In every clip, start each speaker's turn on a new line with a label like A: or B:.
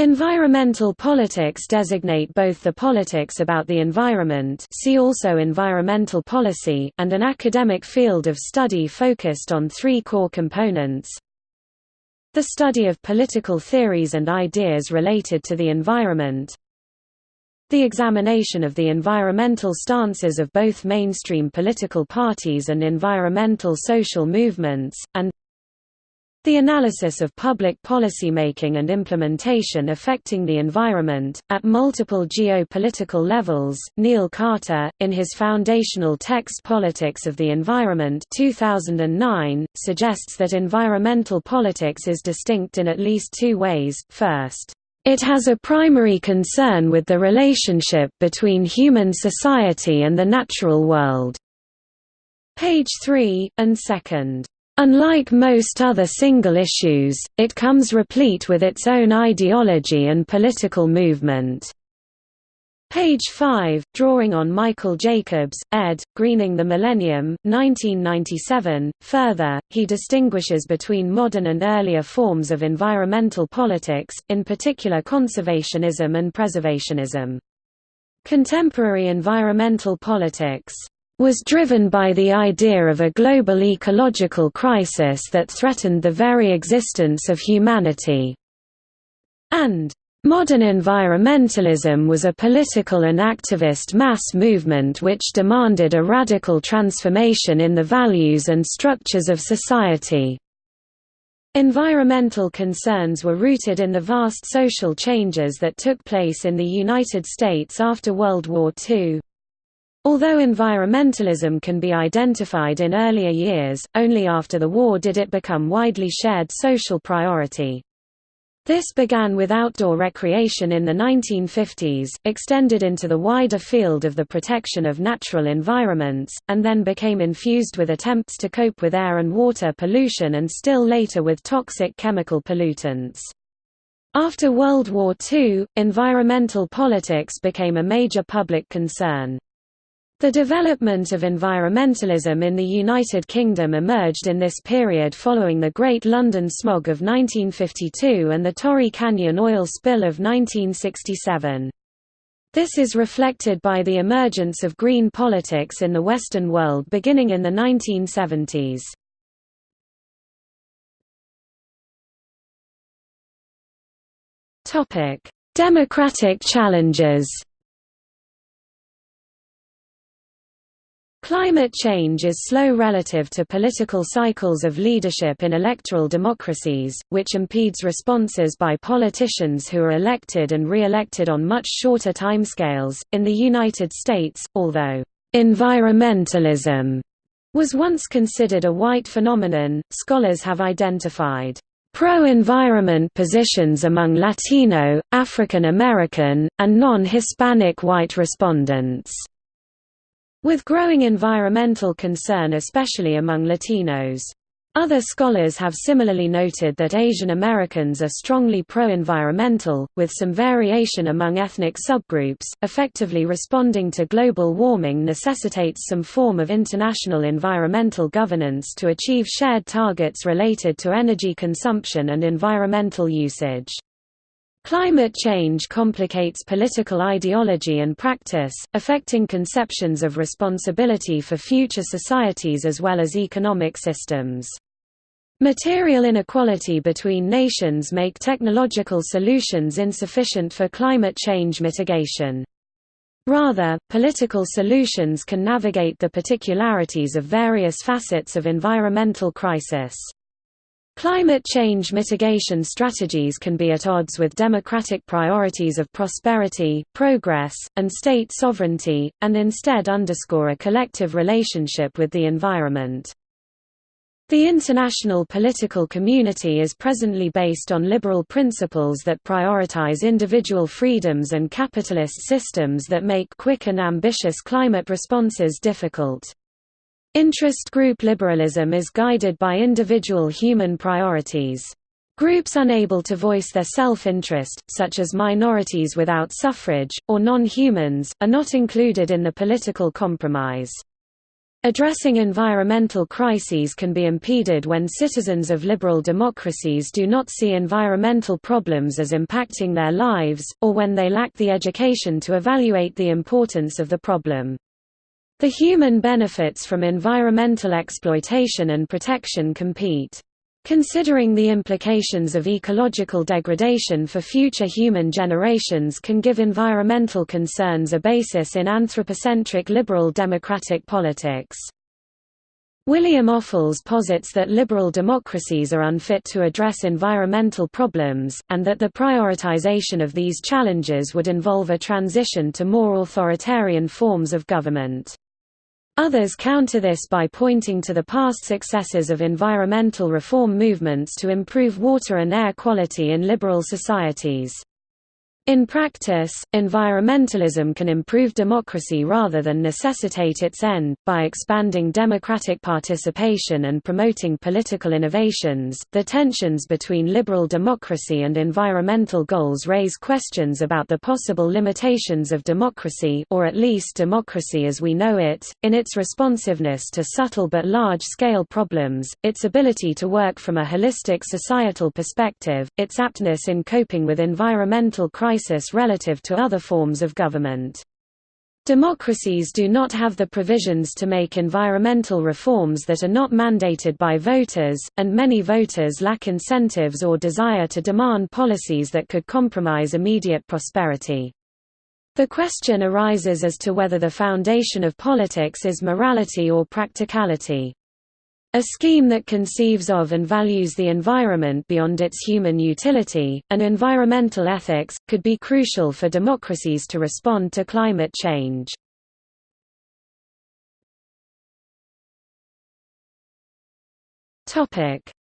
A: Environmental politics designate both the politics about the environment see also environmental policy and an academic field of study focused on three core components. The study of political theories and ideas related to the environment. The examination of the environmental stances of both mainstream political parties and environmental social movements, and the analysis of public policymaking and implementation affecting the environment, at multiple geopolitical levels, Neil Carter, in his foundational text Politics of the Environment 2009, suggests that environmental politics is distinct in at least two ways, first, it has a primary concern with the relationship between human society and the natural world. Page 3, and second, Unlike most other single issues, it comes replete with its own ideology and political movement. Page 5, drawing on Michael Jacobs, ed., Greening the Millennium, 1997. Further, he distinguishes between modern and earlier forms of environmental politics, in particular conservationism and preservationism. Contemporary environmental politics was driven by the idea of a global ecological crisis that threatened the very existence of humanity. And Modern environmentalism was a political and activist mass movement which demanded a radical transformation in the values and structures of society. Environmental concerns were rooted in the vast social changes that took place in the United States after World War II. Although environmentalism can be identified in earlier years, only after the war did it become widely shared social priority. This began with outdoor recreation in the 1950s, extended into the wider field of the protection of natural environments, and then became infused with attempts to cope with air and water pollution and still later with toxic chemical pollutants. After World War II, environmental politics became a major public concern. The development of environmentalism in the United Kingdom emerged in this period following the Great London Smog of 1952 and the Torrey Canyon oil spill of 1967. This is reflected by the emergence of green politics in the Western world beginning in the 1970s. Democratic challenges Climate change is slow relative to political cycles of leadership in electoral democracies, which impedes responses by politicians who are elected and re-elected on much shorter timescales. In the United States, although environmentalism was once considered a white phenomenon, scholars have identified pro-environment positions among Latino, African American, and non-Hispanic white respondents. With growing environmental concern especially among Latinos. Other scholars have similarly noted that Asian Americans are strongly pro-environmental, with some variation among ethnic subgroups. Effectively responding to global warming necessitates some form of international environmental governance to achieve shared targets related to energy consumption and environmental usage. Climate change complicates political ideology and practice, affecting conceptions of responsibility for future societies as well as economic systems. Material inequality between nations make technological solutions insufficient for climate change mitigation. Rather, political solutions can navigate the particularities of various facets of environmental crisis. Climate change mitigation strategies can be at odds with democratic priorities of prosperity, progress, and state sovereignty, and instead underscore a collective relationship with the environment. The international political community is presently based on liberal principles that prioritize individual freedoms and capitalist systems that make quick and ambitious climate responses difficult. Interest group liberalism is guided by individual human priorities. Groups unable to voice their self-interest, such as minorities without suffrage, or non-humans, are not included in the political compromise. Addressing environmental crises can be impeded when citizens of liberal democracies do not see environmental problems as impacting their lives, or when they lack the education to evaluate the importance of the problem. The human benefits from environmental exploitation and protection compete. Considering the implications of ecological degradation for future human generations can give environmental concerns a basis in anthropocentric liberal democratic politics. William Ophuls posits that liberal democracies are unfit to address environmental problems, and that the prioritization of these challenges would involve a transition to more authoritarian forms of government. Others counter this by pointing to the past successes of environmental reform movements to improve water and air quality in liberal societies. In practice, environmentalism can improve democracy rather than necessitate its end, by expanding democratic participation and promoting political innovations. The tensions between liberal democracy and environmental goals raise questions about the possible limitations of democracy, or at least democracy as we know it, in its responsiveness to subtle but large scale problems, its ability to work from a holistic societal perspective, its aptness in coping with environmental crises crisis relative to other forms of government. Democracies do not have the provisions to make environmental reforms that are not mandated by voters, and many voters lack incentives or desire to demand policies that could compromise immediate prosperity. The question arises as to whether the foundation of politics is morality or practicality. A scheme that conceives of and values the environment beyond its human utility, and environmental ethics, could be crucial for democracies to respond to climate change.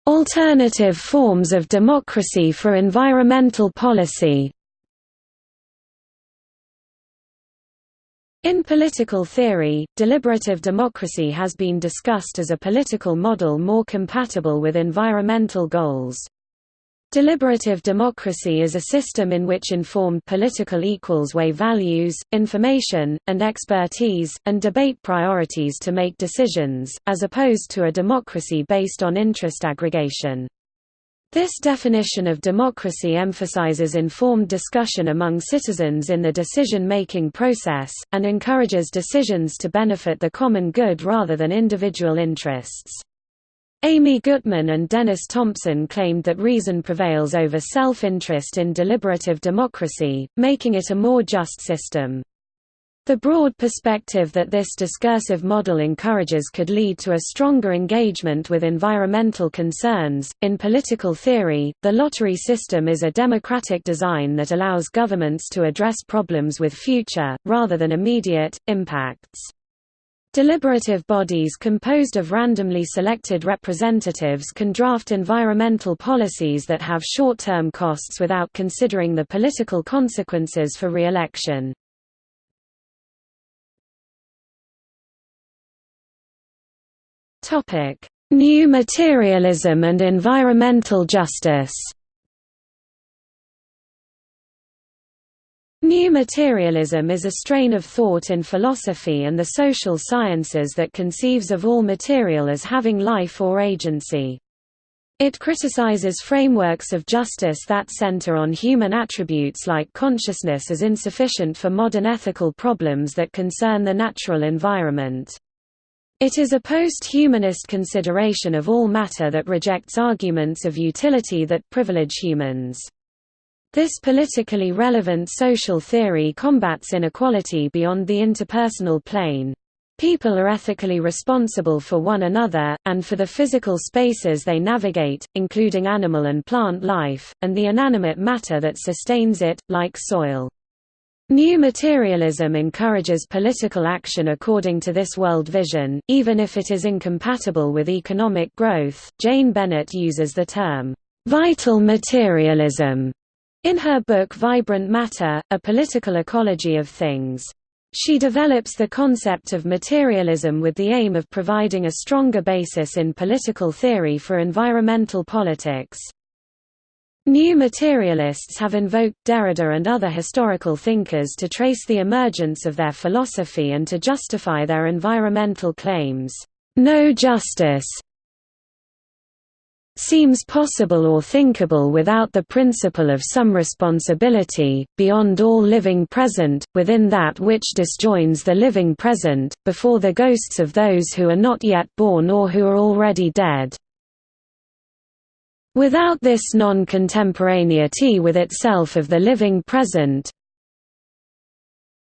A: Alternative forms of democracy for environmental policy In political theory, deliberative democracy has been discussed as a political model more compatible with environmental goals. Deliberative democracy is a system in which informed political equals weigh values, information, and expertise, and debate priorities to make decisions, as opposed to a democracy based on interest aggregation. This definition of democracy emphasizes informed discussion among citizens in the decision-making process, and encourages decisions to benefit the common good rather than individual interests. Amy Gutmann and Dennis Thompson claimed that reason prevails over self-interest in deliberative democracy, making it a more just system. The broad perspective that this discursive model encourages could lead to a stronger engagement with environmental concerns. In political theory, the lottery system is a democratic design that allows governments to address problems with future, rather than immediate, impacts. Deliberative bodies composed of randomly selected representatives can draft environmental policies that have short-term costs without considering the political consequences for re-election. Topic: New materialism and environmental justice. New materialism is a strain of thought in philosophy and the social sciences that conceives of all material as having life or agency. It criticizes frameworks of justice that center on human attributes like consciousness as insufficient for modern ethical problems that concern the natural environment. It is a post-humanist consideration of all matter that rejects arguments of utility that privilege humans. This politically relevant social theory combats inequality beyond the interpersonal plane. People are ethically responsible for one another, and for the physical spaces they navigate, including animal and plant life, and the inanimate matter that sustains it, like soil. New materialism encourages political action according to this world vision, even if it is incompatible with economic growth. Jane Bennett uses the term, vital materialism, in her book Vibrant Matter A Political Ecology of Things. She develops the concept of materialism with the aim of providing a stronger basis in political theory for environmental politics. New materialists have invoked Derrida and other historical thinkers to trace the emergence of their philosophy and to justify their environmental claims. No justice seems possible or thinkable without the principle of some responsibility, beyond all living present, within that which disjoins the living present, before the ghosts of those who are not yet born or who are already dead. Without this non-contemporaneity with itself of the living present,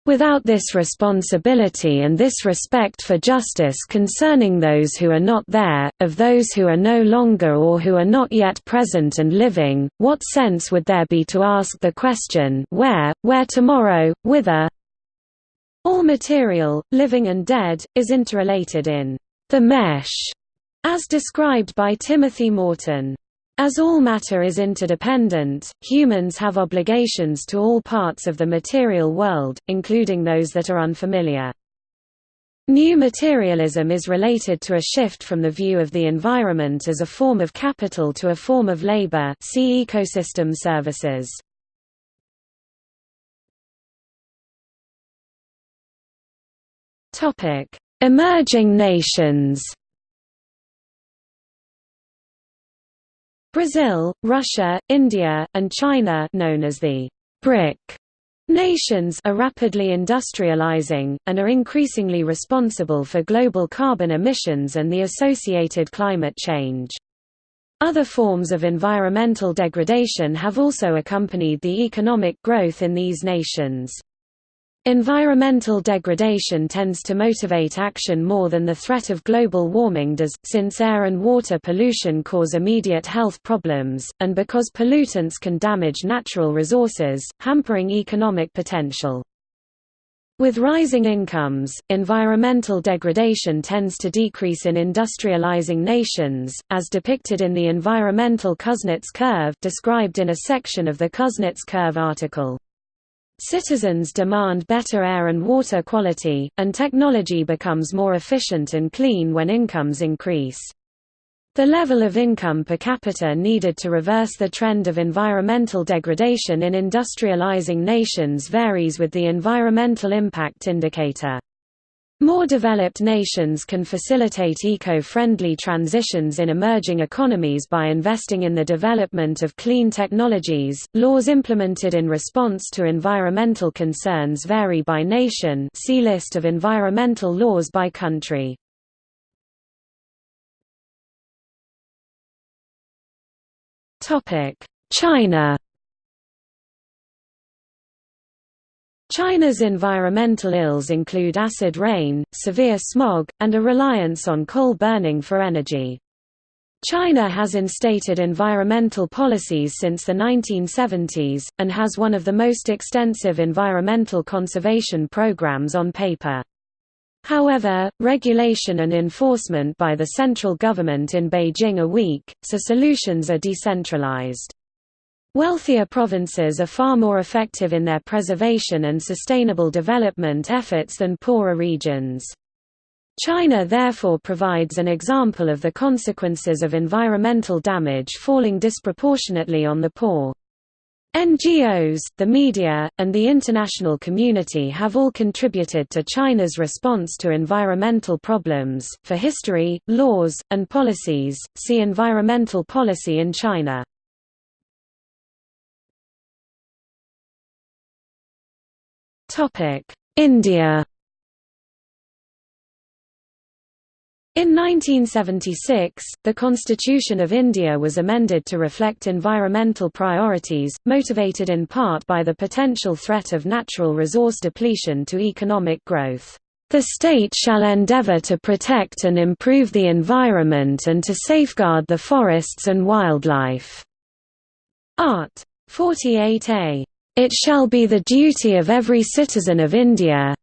A: Without this responsibility and this respect for justice concerning those who are not there, of those who are no longer or who are not yet present and living, what sense would there be to ask the question where, where tomorrow, whither? All material, living and dead, is interrelated in the mesh, as described by Timothy Morton. As all matter is interdependent, humans have obligations to all parts of the material world, including those that are unfamiliar. New materialism is related to a shift from the view of the environment as a form of capital to a form of labor see ecosystem services. Emerging nations Brazil, Russia, India, and China known as the BRIC nations are rapidly industrializing, and are increasingly responsible for global carbon emissions and the associated climate change. Other forms of environmental degradation have also accompanied the economic growth in these nations. Environmental degradation tends to motivate action more than the threat of global warming does, since air and water pollution cause immediate health problems, and because pollutants can damage natural resources, hampering economic potential. With rising incomes, environmental degradation tends to decrease in industrializing nations, as depicted in the environmental Kuznets curve described in a section of the Kuznets curve article. Citizens demand better air and water quality, and technology becomes more efficient and clean when incomes increase. The level of income per capita needed to reverse the trend of environmental degradation in industrializing nations varies with the Environmental Impact Indicator. More developed nations can facilitate eco-friendly transitions in emerging economies by investing in the development of clean technologies. Laws implemented in response to environmental concerns vary by nation. See list of environmental laws by country. Topic: China China's environmental ills include acid rain, severe smog, and a reliance on coal burning for energy. China has instated environmental policies since the 1970s, and has one of the most extensive environmental conservation programs on paper. However, regulation and enforcement by the central government in Beijing are weak, so solutions are decentralized. Wealthier provinces are far more effective in their preservation and sustainable development efforts than poorer regions. China therefore provides an example of the consequences of environmental damage falling disproportionately on the poor. NGOs, the media, and the international community have all contributed to China's response to environmental problems. For history, laws, and policies, see Environmental policy in China. India In 1976, the Constitution of India was amended to reflect environmental priorities, motivated in part by the potential threat of natural resource depletion to economic growth. The state shall endeavour to protect and improve the environment and to safeguard the forests and wildlife. Art. 48a it shall be the duty of every citizen of India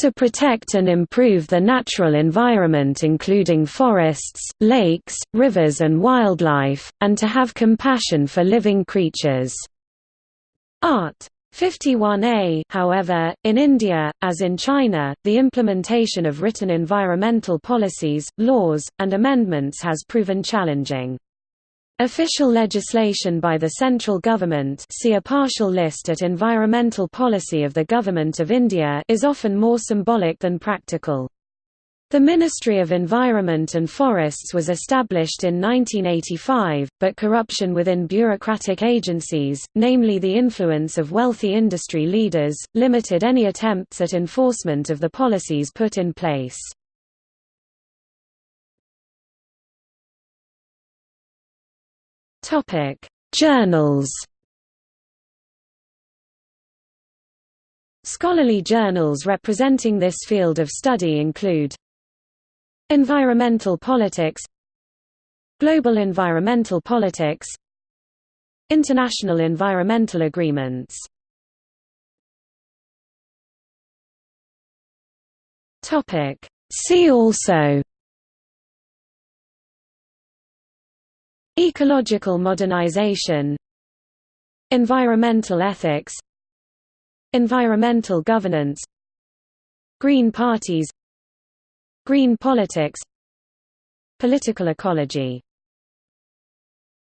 A: to protect and improve the natural environment including forests, lakes, rivers and wildlife, and to have compassion for living creatures." Art. 51a However, in India, as in China, the implementation of written environmental policies, laws, and amendments has proven challenging. Official legislation by the central government see a partial list at Environmental Policy of the Government of India is often more symbolic than practical. The Ministry of Environment and Forests was established in 1985, but corruption within bureaucratic agencies, namely the influence of wealthy industry leaders, limited any attempts at enforcement of the policies put in place. Topic: Journals. Scholarly journals representing this field of study include Environmental Politics Global Environmental Politics International Environmental Agreements See also Ecological modernization Environmental ethics Environmental governance Green parties Green politics Political ecology